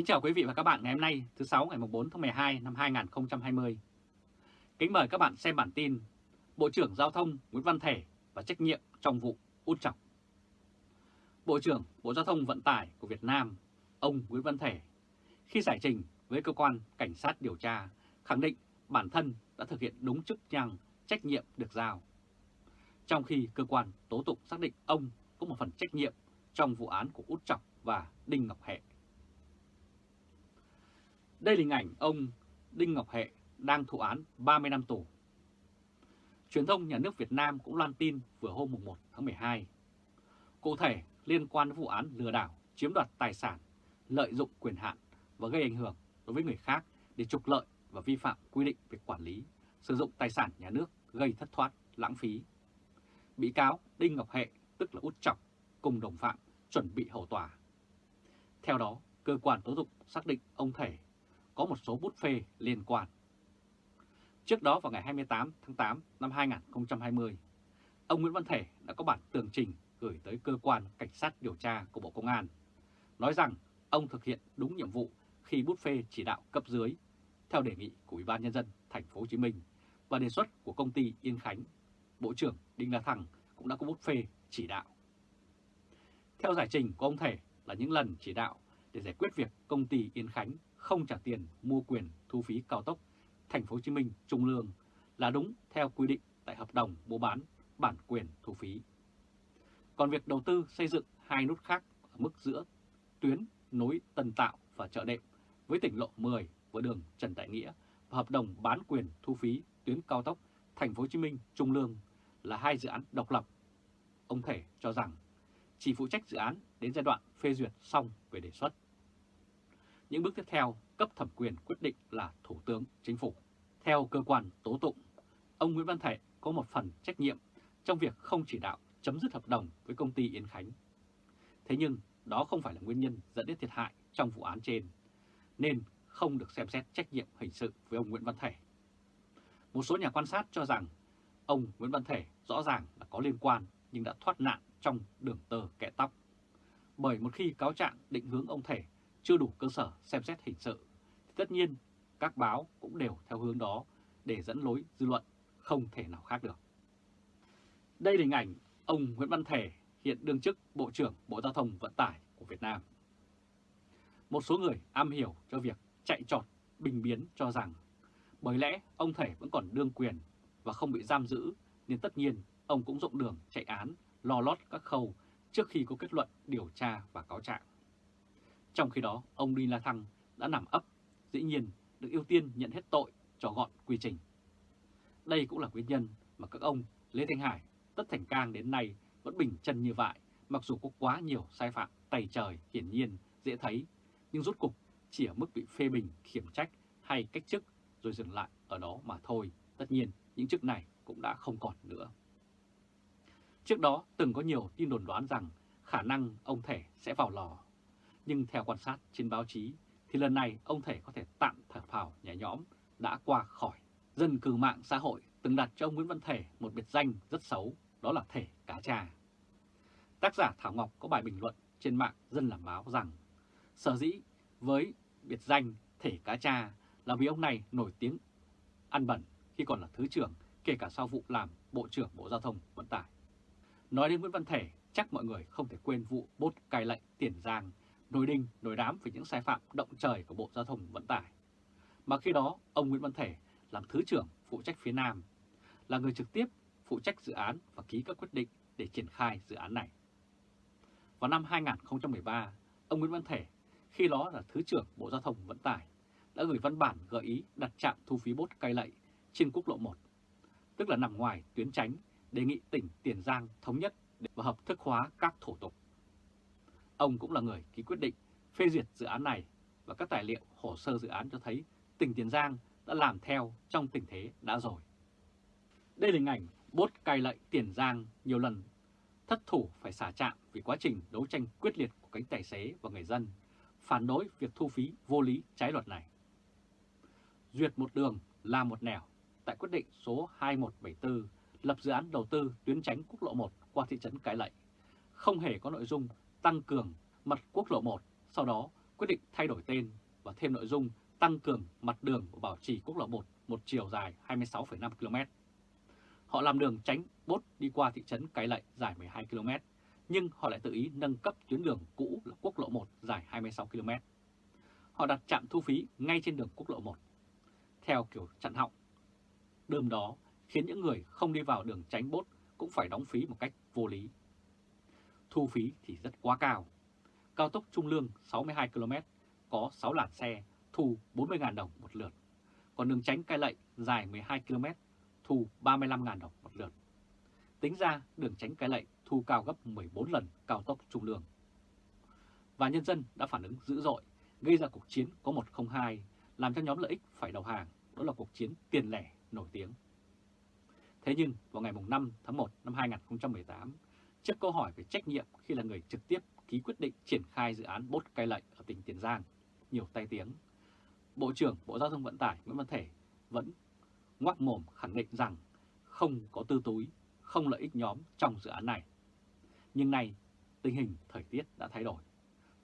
Kính chào quý vị và các bạn ngày hôm nay thứ 6 ngày 4 tháng 12 năm 2020. Kính mời các bạn xem bản tin Bộ trưởng Giao thông Nguyễn Văn Thể và trách nhiệm trong vụ út chọc. Bộ trưởng Bộ Giao thông Vận tải của Việt Nam, ông Nguyễn Văn Thể, khi giải trình với cơ quan cảnh sát điều tra, khẳng định bản thân đã thực hiện đúng chức năng trách nhiệm được giao. Trong khi cơ quan tố tụng xác định ông có một phần trách nhiệm trong vụ án của Út Chọc và Đinh Ngọc Hệ. Đây là hình ảnh ông Đinh Ngọc Hệ đang thụ án 30 năm tù. Truyền thông nhà nước Việt Nam cũng loan tin vừa hôm 1 tháng 12. Cụ thể liên quan đến vụ án lừa đảo, chiếm đoạt tài sản, lợi dụng quyền hạn và gây ảnh hưởng đối với người khác để trục lợi và vi phạm quy định về quản lý, sử dụng tài sản nhà nước gây thất thoát, lãng phí. Bị cáo Đinh Ngọc Hệ, tức là Út Chọc, cùng đồng phạm chuẩn bị hậu tòa. Theo đó, cơ quan tố tụng xác định ông Thể có một số bút phê liên quan. Trước đó vào ngày 28 tháng 8 năm 2020, ông Nguyễn Văn Thể đã có bản tường trình gửi tới cơ quan cảnh sát điều tra của Bộ Công an, nói rằng ông thực hiện đúng nhiệm vụ khi bút phê chỉ đạo cấp dưới theo đề nghị của Ủy ban nhân dân thành phố Hồ Chí Minh và đề xuất của công ty Yên Khánh. Bộ trưởng Đinh La Thăng cũng đã có bút phê chỉ đạo. Theo giải trình của ông Thể là những lần chỉ đạo để giải quyết việc công ty Yên Khánh không trả tiền mua quyền thu phí cao tốc, Thành phố Hồ Chí Minh Trung Lương là đúng theo quy định tại hợp đồng mua bán bản quyền thu phí. Còn việc đầu tư xây dựng hai nút khác ở mức giữa tuyến nối Tân Tạo và chợ đệm với tỉnh lộ 10 với đường Trần Đại Nghĩa và hợp đồng bán quyền thu phí tuyến cao tốc Thành phố Hồ Chí Minh Trung Lương là hai dự án độc lập. Ông Thể cho rằng, chỉ phụ trách dự án đến giai đoạn phê duyệt xong về đề xuất. Những bước tiếp theo cấp thẩm quyền quyết định là Thủ tướng Chính phủ. Theo cơ quan tố tụng, ông Nguyễn Văn Thể có một phần trách nhiệm trong việc không chỉ đạo chấm dứt hợp đồng với công ty Yên Khánh. Thế nhưng đó không phải là nguyên nhân dẫn đến thiệt hại trong vụ án trên, nên không được xem xét trách nhiệm hình sự với ông Nguyễn Văn Thể. Một số nhà quan sát cho rằng ông Nguyễn Văn Thể rõ ràng là có liên quan nhưng đã thoát nạn trong đường tờ kẻ tóc. Bởi một khi cáo trạng định hướng ông Thể chưa đủ cơ sở xem xét hình sự, thì tất nhiên các báo cũng đều theo hướng đó để dẫn lối dư luận không thể nào khác được. Đây là hình ảnh ông Nguyễn Văn Thể hiện đương chức Bộ trưởng Bộ Giao thông Vận tải của Việt Nam. Một số người am hiểu cho việc chạy trọt, bình biến cho rằng bởi lẽ ông Thể vẫn còn đương quyền và không bị giam giữ nên tất nhiên ông cũng rộng đường chạy án, lo lót các khâu trước khi có kết luận điều tra và cáo trạng. Trong khi đó, ông Đinh La Thăng đã nằm ấp, dĩ nhiên được ưu tiên nhận hết tội cho gọn quy trình. Đây cũng là nguyên nhân mà các ông Lê Thanh Hải, Tất Thành Cang đến nay vẫn bình chân như vậy, mặc dù có quá nhiều sai phạm tày trời hiển nhiên, dễ thấy, nhưng rốt cục chỉ ở mức bị phê bình, khiển trách hay cách chức rồi dừng lại ở đó mà thôi. Tất nhiên, những chức này cũng đã không còn nữa. Trước đó, từng có nhiều tin đồn đoán rằng khả năng ông Thể sẽ vào lò nhưng theo quan sát trên báo chí thì lần này ông Thể có thể tạm thở phào nhẹ nhõm đã qua khỏi. Dân cư mạng xã hội từng đặt cho ông Nguyễn Văn Thể một biệt danh rất xấu, đó là Thể Cá Cha. Tác giả Thảo Ngọc có bài bình luận trên mạng Dân Làm Báo rằng sở dĩ với biệt danh Thể Cá Cha là vì ông này nổi tiếng ăn bẩn khi còn là Thứ trưởng, kể cả sau vụ làm Bộ trưởng Bộ Giao thông Vận tải. Nói đến Nguyễn Văn Thể, chắc mọi người không thể quên vụ bốt cai lệnh Tiền Giang nổi đinh, nổi đám về những sai phạm động trời của Bộ Giao thông Vận tải. Mà khi đó, ông Nguyễn Văn Thể làm Thứ trưởng phụ trách phía Nam, là người trực tiếp phụ trách dự án và ký các quyết định để triển khai dự án này. Vào năm 2013, ông Nguyễn Văn Thể, khi đó là Thứ trưởng Bộ Giao thông Vận tải, đã gửi văn bản gợi ý đặt trạm thu phí bốt cây lậy trên quốc lộ 1, tức là nằm ngoài tuyến tránh, đề nghị tỉnh Tiền Giang thống nhất và hợp thức hóa các thủ tục. Ông cũng là người ký quyết định phê duyệt dự án này và các tài liệu hồ sơ dự án cho thấy tỉnh Tiền Giang đã làm theo trong tình thế đã rồi. Đây là hình ảnh bốt cai lệ Tiền Giang nhiều lần, thất thủ phải xả trạm vì quá trình đấu tranh quyết liệt của cánh tài xế và người dân, phản đối việc thu phí vô lý trái luật này. Duyệt một đường là một nẻo tại quyết định số 2174 lập dự án đầu tư tuyến tránh quốc lộ 1 qua thị trấn Cái Lậy, không hề có nội dung tăng cường mặt quốc lộ 1, sau đó quyết định thay đổi tên và thêm nội dung tăng cường mặt đường của bảo trì quốc lộ 1 một chiều dài 26,5 km. Họ làm đường tránh bốt đi qua thị trấn Cái Lậy dài 12 km, nhưng họ lại tự ý nâng cấp tuyến đường cũ là quốc lộ 1 dài 26 km. Họ đặt trạm thu phí ngay trên đường quốc lộ 1, theo kiểu chặn họng. Đơm đó khiến những người không đi vào đường tránh bốt cũng phải đóng phí một cách vô lý. Thu phí thì rất quá cao. Cao tốc Trung Lương 62 km có 6 làn xe thu 40.000 đồng một lượt. Còn đường tránh cai lậy dài 12 km thu 35.000 đồng một lượt. Tính ra đường tránh cái lệ thu cao gấp 14 lần cao tốc Trung Lương. Và nhân dân đã phản ứng dữ dội, gây ra cuộc chiến có 102, làm cho nhóm lợi ích phải đầu hàng, đó là cuộc chiến tiền lẻ nổi tiếng. Thế nhưng vào ngày 5 tháng 1 năm 2018, trước câu hỏi về trách nhiệm khi là người trực tiếp ký quyết định triển khai dự án bốt cai lệnh ở tỉnh Tiền Giang, nhiều tay tiếng, Bộ trưởng Bộ Giao thông Vận tải Nguyễn Văn Thể vẫn ngoác mồm khẳng định rằng không có tư túi, không lợi ích nhóm trong dự án này. Nhưng nay, tình hình thời tiết đã thay đổi.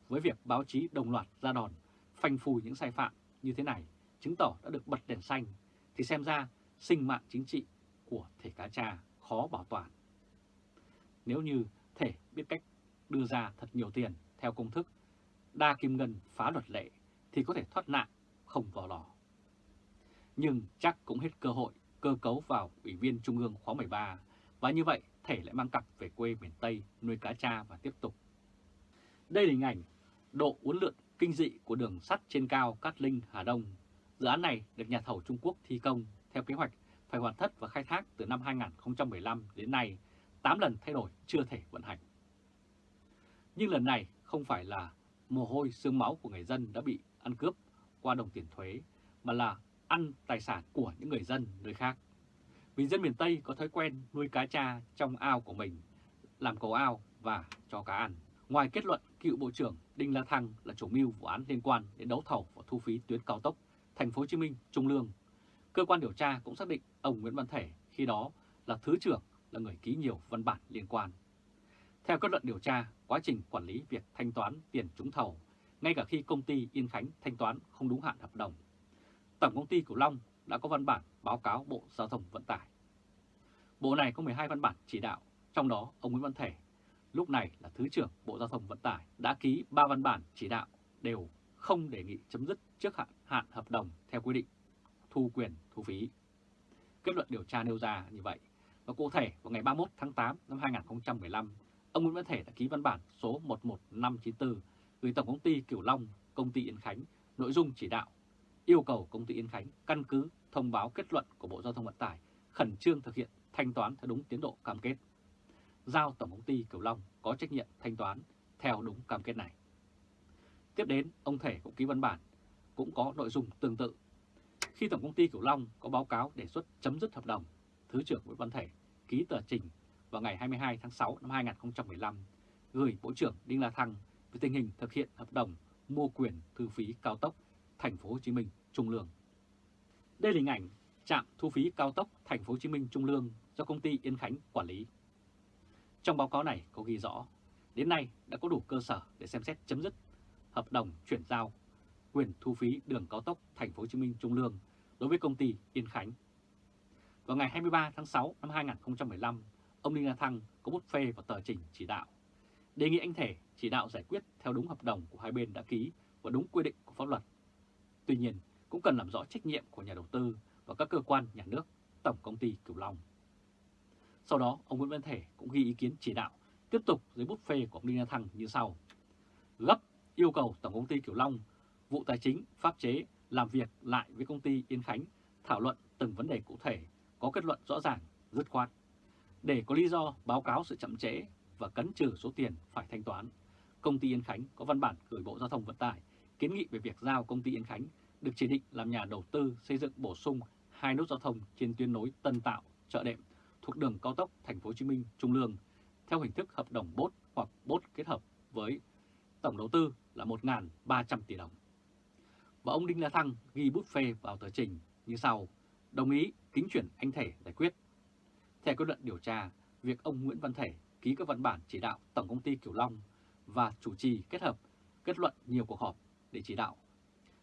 Với việc báo chí đồng loạt ra đòn, phanh phui những sai phạm như thế này, chứng tỏ đã được bật đèn xanh, thì xem ra sinh mạng chính trị của thể cá cha khó bảo toàn. Nếu như thể biết cách đưa ra thật nhiều tiền theo công thức đa kim ngân phá luật lệ thì có thể thoát nạn không vào lò nhưng chắc cũng hết cơ hội cơ cấu vào Ủy viên Trung ương khóa 13 và như vậy thể lại mang cặp về quê miền Tây nuôi cá cha và tiếp tục. Đây là hình ảnh độ uốn lượn kinh dị của đường sắt trên cao Cát Linh Hà Đông. Dự án này được nhà thầu Trung Quốc thi công theo kế hoạch phải hoàn tất và khai thác từ năm 2015 đến nay, 8 lần thay đổi chưa thể vận hành. Nhưng lần này không phải là mồ hôi xương máu của người dân đã bị ăn cướp qua đồng tiền thuế, mà là ăn tài sản của những người dân nơi khác. Vì dân miền Tây có thói quen nuôi cá cha trong ao của mình, làm cầu ao và cho cá ăn. Ngoài kết luận cựu Bộ trưởng Đinh La Thăng là chủ mưu vụ án liên quan đến đấu thầu và thu phí tuyến cao tốc Thành phố Hồ Chí Minh Trung Lương, cơ quan điều tra cũng xác định ông Nguyễn Văn Thể khi đó là thứ trưởng là người ký nhiều văn bản liên quan. Theo kết luận điều tra, quá trình quản lý việc thanh toán tiền trúng thầu, ngay cả khi công ty Yên Khánh thanh toán không đúng hạn hợp đồng Tổng công ty Cửu Long đã có văn bản báo cáo Bộ Giao thông Vận tải. Bộ này có 12 văn bản chỉ đạo, trong đó ông Nguyễn Văn Thể, lúc này là Thứ trưởng Bộ Giao thông Vận tải, đã ký 3 văn bản chỉ đạo đều không đề nghị chấm dứt trước hạn, hạn hợp đồng theo quy định thu quyền thu phí. Kết luận điều tra nêu ra như vậy. Và cụ thể vào ngày 31 tháng 8 năm 2015, ông Nguyễn Văn Thể đã ký văn bản số 11594 gửi Tổng công ty Cửu Long, công ty Yên Khánh, nội dung chỉ đạo yêu cầu công ty Yên Khánh căn cứ thông báo kết luận của Bộ Giao thông Vận tải khẩn trương thực hiện thanh toán theo đúng tiến độ cam kết. Giao Tổng công ty Cửu Long có trách nhiệm thanh toán theo đúng cam kết này. Tiếp đến, ông Thể cũng ký văn bản, cũng có nội dung tương tự. Khi Tổng công ty Cửu Long có báo cáo đề xuất chấm dứt hợp đồng, Thứ trưởng Nguyễn Văn Thể ký tờ trình vào ngày 22 tháng 6 năm 2015 gửi Bộ trưởng Đinh La Thăng về tình hình thực hiện hợp đồng mua quyền thu phí cao tốc thành phố Hồ Chí Minh Trung Lương. Đây là hình ảnh trạm thu phí cao tốc thành phố Hồ Chí Minh Trung Lương do công ty Yên Khánh quản lý. Trong báo cáo này có ghi rõ, đến nay đã có đủ cơ sở để xem xét chấm dứt hợp đồng chuyển giao quyền thu phí đường cao tốc thành phố Hồ Chí Minh Trung Lương đối với công ty Yên Khánh. Vào ngày 23 tháng 6 năm 2015, ông Đinh La Thăng có bút phê vào tờ trình chỉ đạo, đề nghị anh Thể chỉ đạo giải quyết theo đúng hợp đồng của hai bên đã ký và đúng quy định của pháp luật Tuy nhiên, cũng cần làm rõ trách nhiệm của nhà đầu tư và các cơ quan nhà nước, Tổng Công ty Cửu Long. Sau đó, ông Nguyễn Văn Thể cũng ghi ý kiến chỉ đạo tiếp tục dưới bút phê của ông Đinh La Thăng như sau. Gấp yêu cầu Tổng Công ty Cửu Long, vụ tài chính, pháp chế làm việc lại với công ty Yên Khánh thảo luận từng vấn đề cụ thể, có kết luận rõ ràng, dứt khoát. Để có lý do báo cáo sự chậm trễ và cấn trừ số tiền phải thanh toán, công ty Yên Khánh có văn bản gửi Bộ Giao thông Vận tải kiến nghị về việc giao công ty Yên Khánh được chỉ định làm nhà đầu tư xây dựng bổ sung hai nút giao thông trên tuyến nối Tân Tạo, Chợ Đệm thuộc đường cao tốc Thành phố Hồ Chí Minh Trung Lương theo hình thức hợp đồng bốt hoặc bốt kết hợp với tổng đầu tư là 1.300 tỷ đồng. Và ông Đinh La Thăng ghi bút phê vào tờ trình như sau, đồng ý kính chuyển anh Thể giải quyết. Theo kết luận điều tra, việc ông Nguyễn Văn Thể ký các văn bản chỉ đạo Tổng công ty Kiểu Long và chủ trì kết hợp kết luận nhiều cuộc họp để chỉ đạo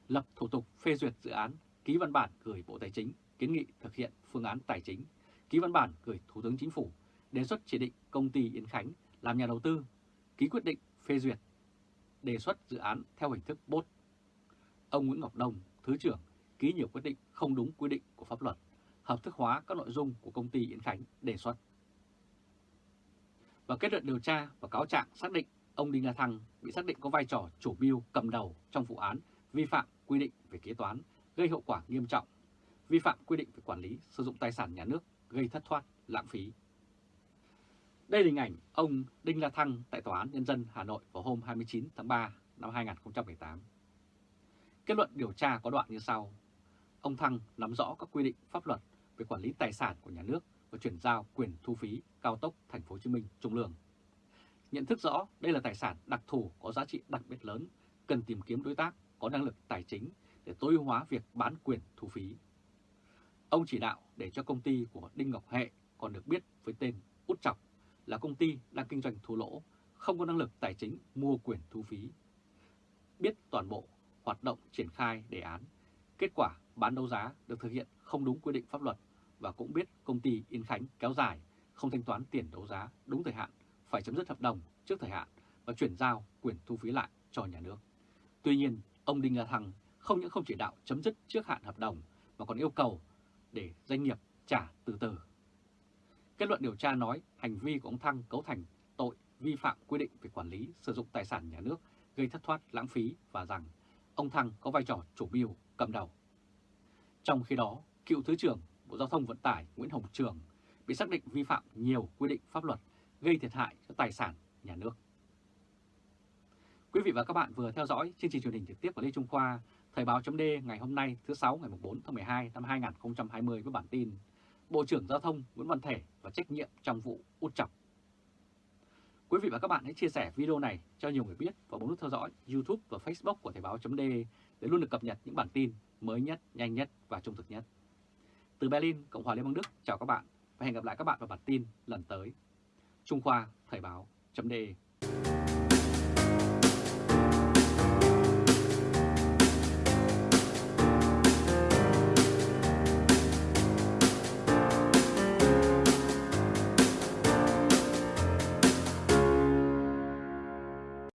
lập thủ tục phê duyệt dự án, ký văn bản gửi Bộ Tài chính kiến nghị thực hiện phương án tài chính, ký văn bản gửi Thủ tướng Chính phủ, đề xuất chỉ định công ty Yên Khánh làm nhà đầu tư, ký quyết định phê duyệt, đề xuất dự án theo hình thức bốt. Ông Nguyễn Ngọc Đông, Thứ trưởng, ký nhiều quyết định không đúng quy định của pháp luật, hợp thức hóa các nội dung của công ty Yên Khánh đề xuất. Và kết luận điều tra và cáo trạng xác định ông Đinh La Thăng bị xác định có vai trò chủ mưu cầm đầu trong vụ án vi phạm quy định về kế toán gây hậu quả nghiêm trọng, vi phạm quy định về quản lý sử dụng tài sản nhà nước gây thất thoát, lãng phí. Đây là hình ảnh ông Đinh La Thăng tại Tòa án Nhân dân Hà Nội vào hôm 29 tháng 3 năm 2018. Kết luận điều tra có đoạn như sau. Ông Thăng nắm rõ các quy định pháp luật về quản lý tài sản của nhà nước và chuyển giao quyền thu phí cao tốc Thành phố Hồ Chí Minh Trung Lương. Nhận thức rõ đây là tài sản đặc thù có giá trị đặc biệt lớn, cần tìm kiếm đối tác có năng lực tài chính để tối ưu hóa việc bán quyền thu phí. Ông chỉ đạo để cho công ty của Đinh Ngọc Hệ còn được biết với tên Út Chọc là công ty đang kinh doanh thua lỗ, không có năng lực tài chính mua quyền thu phí. Biết toàn bộ hoạt động triển khai đề án, kết quả bán đấu giá được thực hiện không đúng quy định pháp luật và cũng biết công ty Yên Khánh kéo dài, không thanh toán tiền đấu giá đúng thời hạn, phải chấm dứt hợp đồng trước thời hạn và chuyển giao quyền thu phí lại cho nhà nước. Tuy nhiên, ông Đinh La Thăng không những không chỉ đạo chấm dứt trước hạn hợp đồng mà còn yêu cầu để doanh nghiệp trả từ từ. Kết luận điều tra nói hành vi của ông Thăng cấu thành tội vi phạm quy định về quản lý sử dụng tài sản nhà nước gây thất thoát lãng phí và rằng ông Thăng có vai trò chủ mưu cầm đầu. Trong khi đó, cựu Thứ trưởng Bộ Giao thông Vận tải Nguyễn Hồng Trường bị xác định vi phạm nhiều quy định pháp luật gây thiệt hại cho tài sản nhà nước. Quý vị và các bạn vừa theo dõi chương trình truyền hình trực tiếp của Lê Trung Khoa, Thời báo chấm ngày hôm nay thứ sáu ngày 4 tháng 12 năm 2020 với bản tin Bộ trưởng Giao thông Nguyễn Văn Thể và trách nhiệm trong vụ út chọc. Quý vị và các bạn hãy chia sẻ video này cho nhiều người biết và bấm nút theo dõi YouTube và Facebook của Thời Báo .de để luôn được cập nhật những bản tin mới nhất, nhanh nhất và trung thực nhất. Từ Berlin, Cộng hòa Liên bang Đức, chào các bạn và hẹn gặp lại các bạn vào bản tin lần tới. Trung Khoa Thời Báo .de.